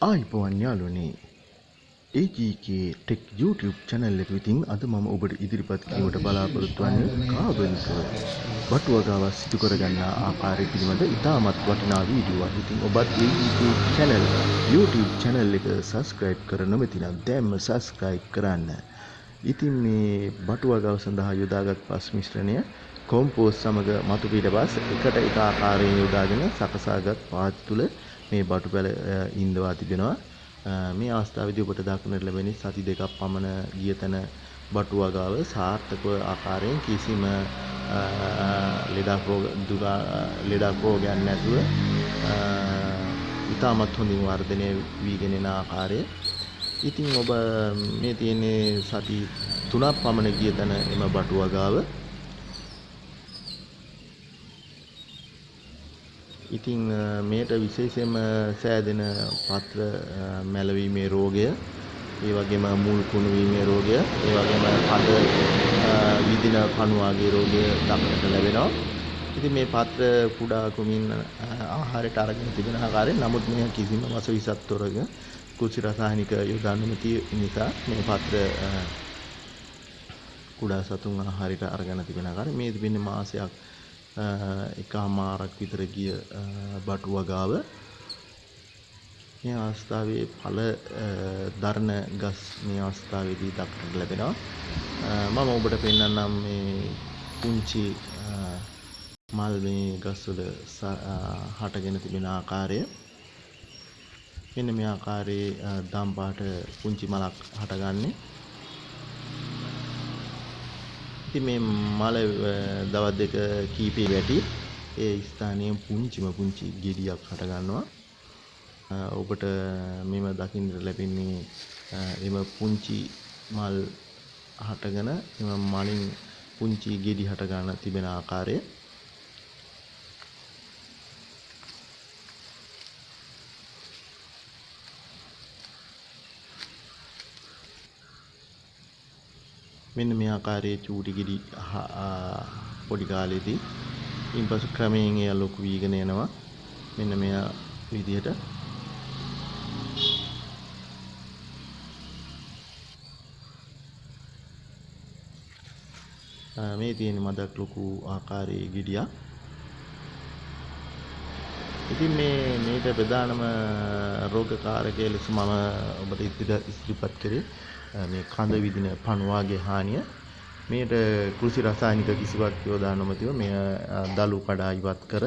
ආයිබෝවන් යාළුවනේ AGK tech YouTube channel එක විතින් අද මම ඔබට ඉදිරිපත් කිරීමට බලාපොරොත්තු වන්නේ කාබනිකව බටුවගාව සිදු කරගන්නා ආකාරය පිළිබඳ ඉතාමත් වටිනා වීඩියෝවක්. ඉතින් ඔබත් AGK channel YouTube channel එක subscribe කර නොමැති නම් දැන්ම subscribe කරන්න. ඉතින් මේ බටුවගාව සඳහා යොදාගත් පස් මිශ්‍රණය කොම්පෝස්ට් සමග මතු පිටපස් එකට එක ආකාරයෙන් යොදාගෙන සකසාගත් පාත් තුළ මේ බටු පැල ඉන්දවා තිබෙනවා. මේ අවස්ථාවේදී ඔබට දක්නට ලැබෙන්නේ සති දෙකක් පමණ ගිය තැන බටු වගාව සාර්ථකව ආකාරයෙන් කිසිම ලෙඩක් රෝග දුර ලෙඩක් රෝගයක් නැතුව ඉතාමත් හොඳින් වර්ධනය වීගෙන එන ආකාරය. ඉතින් ඔබ මේ තියෙන්නේ සති තුනක් පමණ ගිය තැන එම බටු වගාව ඉතින් මේට විශේෂයෙන්ම සෑදෙන පත්‍ර මැලවීමේ රෝගය ඒ වගේම මුල් කුණු වීමේ රෝගය ඒ වගේම කඳ විදින කණුවාගේ රෝගය දක්නට ලැබෙනවා. ඉතින් මේ පත්‍ර කුඩා කුමින් ආහාරයට අරගෙන තිබෙන ආකාරයෙන් නමුත් මේ කිසිම වස විසත් තොරග කුසි රසායනික යොදා නොමැති නිසා මේ පත්‍ර කුඩා සතුන් ආහාරයට අරගෙන තිබෙන ආකාරය මේ තිබෙන්නේ මාසයක් එකහමාරක් විතර ගිය බටු වගාව. මේ අවස්ථාවේ ඵල දරණ ගස් මේ අවස්ථාවේදී දක්නට ලැබෙනවා. මම ඔබට පෙන්වන්නම් මේ පුංචි මල් මේ ගස්වල හටගෙන තිබෙන ආකාරය. මෙන්න මේ ආකාරයේ දම් පාට පුංචි මලක් හටගන්නේ. ඉතින් මේ මල දවස් දෙක කීපේ වැටි ඒ ස්ථානයේ පුංචිම පුංචි ගෙඩියක් හට ගන්නවා. ඔබට මෙම දකින්නට ලැබෙන්නේ එම පුංචි මල් හටගෙන එම මලින් පුංචි ගෙඩි හට ගන්න තිබෙන ආකාරය. මෙන්න මේ ආකාරයේ චූටි ගෙඩි පොඩි කාලේදී ඉන්පසු ක්‍රමයෙන් එය ලොකු වීගෙන යනවා මෙන්න මෙය විදිහට. මේ තියෙන මදක් ලොකු ආකාරයේ ගෙඩියක් ඉතින් මේ මේක ප්‍රධානම රෝගකාරකය ලෙස මම ඔබට ඉදිරිපත් කරේ මේ කඳ විදින පණුවාගේ හානිය මේට කෘෂි රසායනික කිසිවක් යොදා නොමැතිව මෙය දළු කඩා ඉවත් කර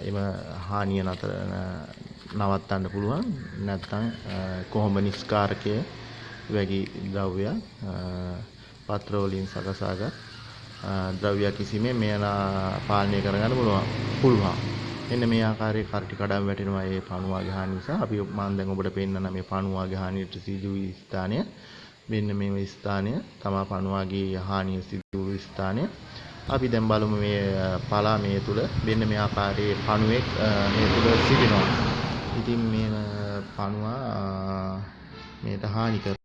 එම හානිය නතර නවත්තන්න පුළුවන්. නැත්නම් කොහොඹ නිස්කාරකය වැනි ද්‍රව්‍යයක් පත්‍ර වලින් සකසාගත් ද්‍රව්‍යයක් කිසිමෙන් මෙය පාලනය කරගන්න පුළුවන්. පුළුවන්. මෙන්න මේ ආකාරයේ කරටි කඩම් වැටෙනවා ඒ පණුවාගේ හානිය නිසා. අපි මම දැන් ඔබට පෙන්නන මේ පණුවාගේ හානියට සිදු වී ස්ථානය. මෙන්න මේ ස්ථානය තමා පණුවාගේ හානිය සිදු වූ ස්ථානය. අපි දැන් බලමු මේ පලා මේ තුල මෙන්න මේ ආකාරයේ පණුවෙක් මේ තුල සිටිනවා. ඉතින් මේ පණුවා මේට හානි කර